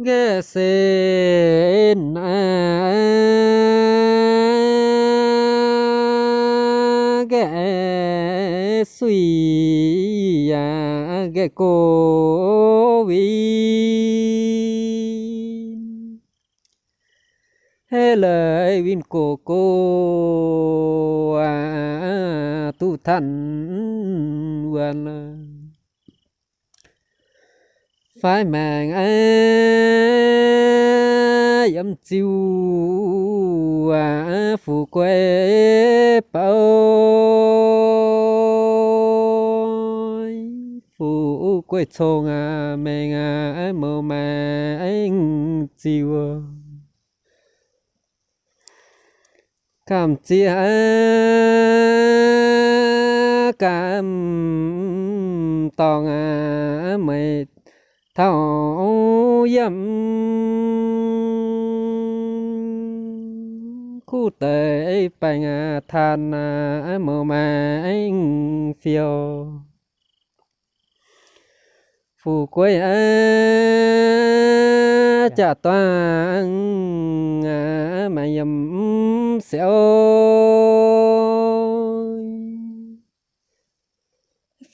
ghé sen à. ghé suy à. Cô vin hê lời vin cô cô à. Tu thần quan phải màng ấy âm chiêu à phù quê bao phù quê chồng à mẹ à mồ mẹ anh chiêu. Cảm chia cảm tòng à mệt thảo yếm khu tế bành than mơ mà anh phiêu. Phù quê chả toàn mà yếm xéo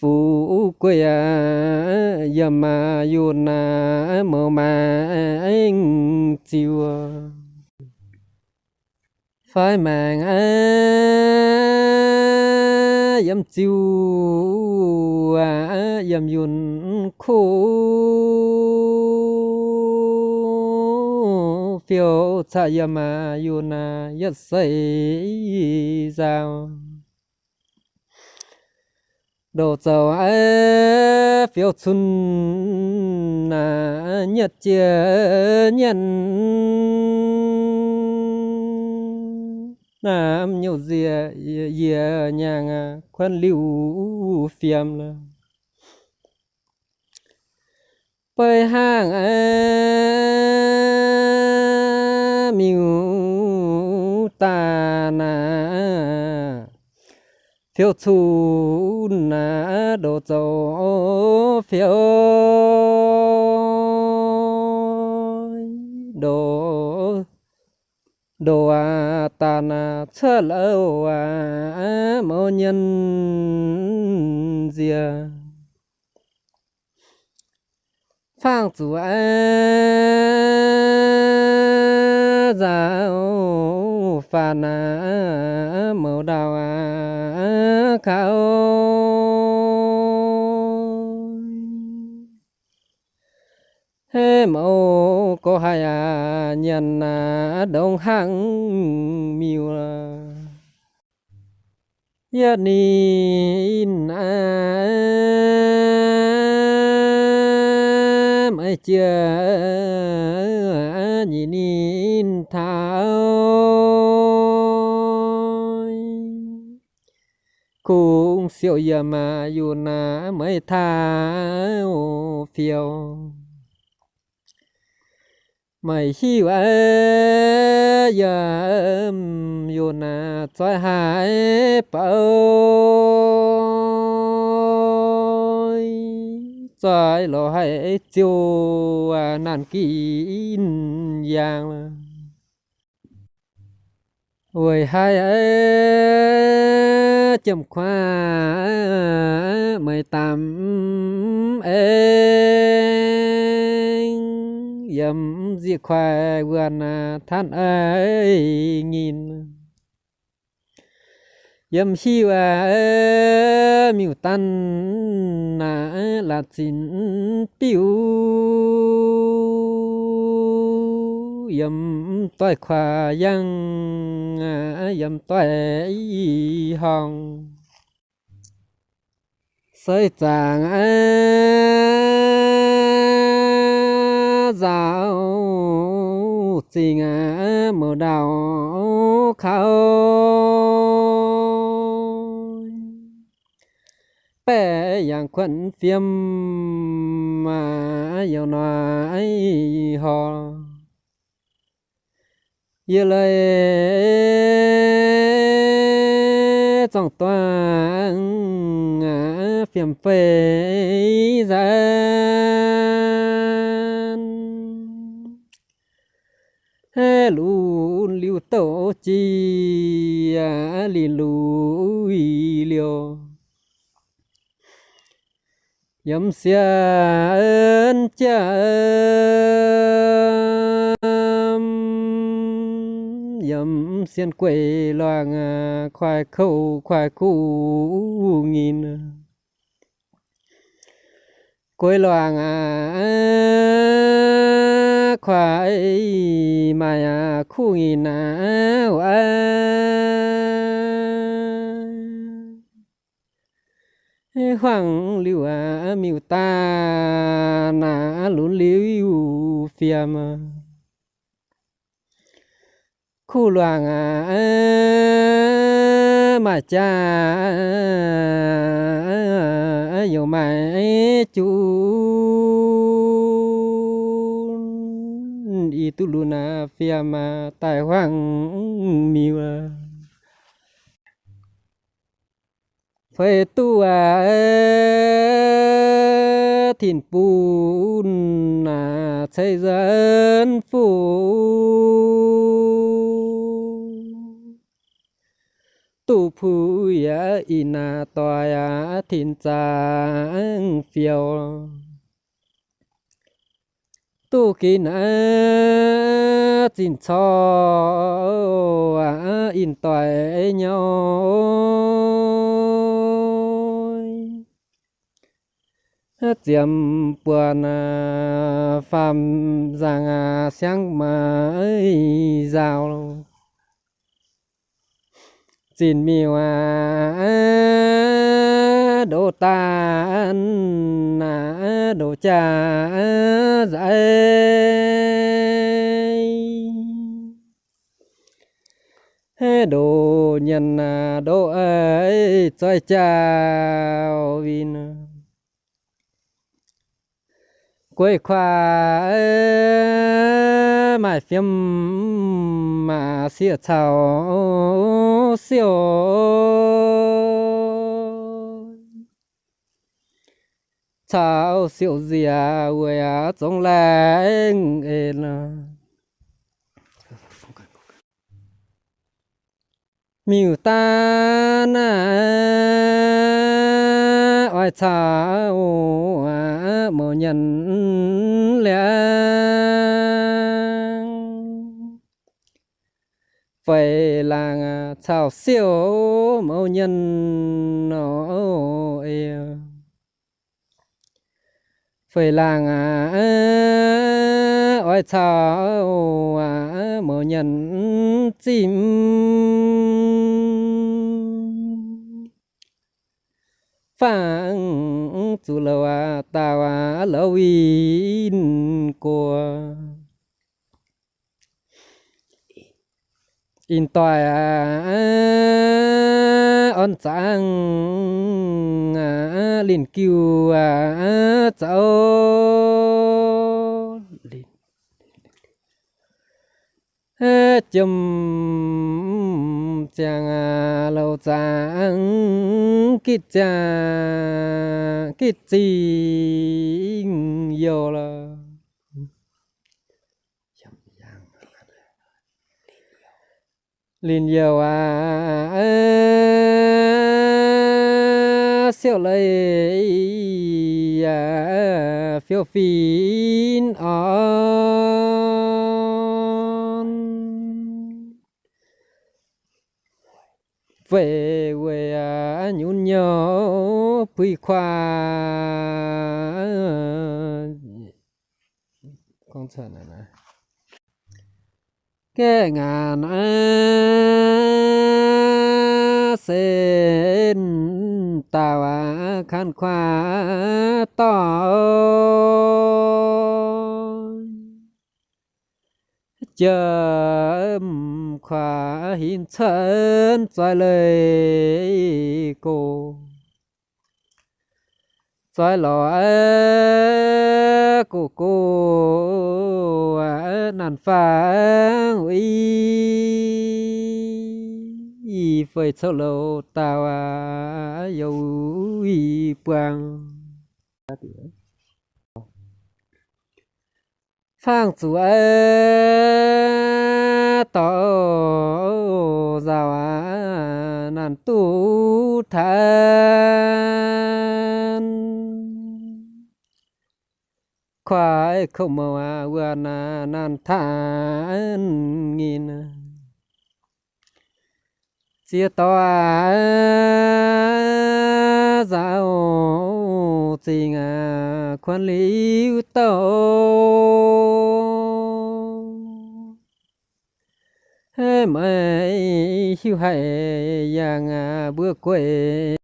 phù quê à, giờ mà yun mơ mà anh chiều phải màng yếm à, chiều yếm à, yun khô phiêu cha yam à yun yết say sao đồ dầu ấy phiêu xuân là nhật chia nhân nam nhiều dìa dìa nhàng quan lưu phiêm là bơi hàng ấy miu phiêu chu na đồ dầu phiêu đồ đồ à ta na chớ lâu à mô nhân dìa. Phang chủ à giáo phàn à mẫu đào à cao hê mẫu có hai à nhân à đông hăng miêu à. Yết ni à. Mấy chia siêu giờ mà dù na mới thao phiêu. Mày hiu à giờ dù na cho hải bao. Trái lo hải chiêu nàn kín giang. Ôi hai ấy chấm khoa mày tạm em yếm di khoai vườn than ấy nhìn. Dầm hiu và miu tan là chín tiêu yam toi khoa yang à, yếm toại hong. Sợi chàng giáo à, tình à, mở đào, khao. Bé yang quận phiêm mà yêu nói họ yêu lời trong toàn phiền phê gian hê lũ liu tổ chi à li lũ liều yếm xia ơn cha ơn yếm xiên quế loang à, khoai khâu, khoai cũ nghìn quê loang à, à, khoai mà khu nghìn hoàng liu à miu ta, na lún liu phiam khu loàng à mà cha dù mà chú. Đi tu na phía mà tài hoàng miu. À phải tu à thìn pu na, xây dân phụ tu phu ya ina toa ya thiên trang phiêu. Tu kỳ na chín cho in toa nhau. Tiệm buồn phàm rằng sáng ấy giàu xin miêu đồ ta đồ cha dạy. Đồ nhân đồ ấy chơi chào vin. Quê khoa mãi phim mà xia chào siêu chào siêu gì à quê à trong làng em miêu ta na oi chào à mồ nhân lẽ phải là chào siêu mẫu nhân nó phải là oai à, à mẫu nhân, chim. Phang chú lâu à tao à lâu in của in tòa on trang à liền kêu à cháu chum chàng lâu chàng kít chàng kít chi yêu là lin nhiều à, à, à siêu lấy à phiêu phin về về à, nhún nhớ quy khoa. Con sợ này này kê ngàn sen tàu khăn khoa to. Chờ khóa hin chân trái lời cô. Trái lò cô cô nản phang uy. Phơi sâu lâu tao à, yêu uy quang. Phang chủ ơ à, khoai không màu à vừa nàn than nghìn. Chia to à, giáo tình à quan lý tàu mày hiu hại yang à, bữa quê.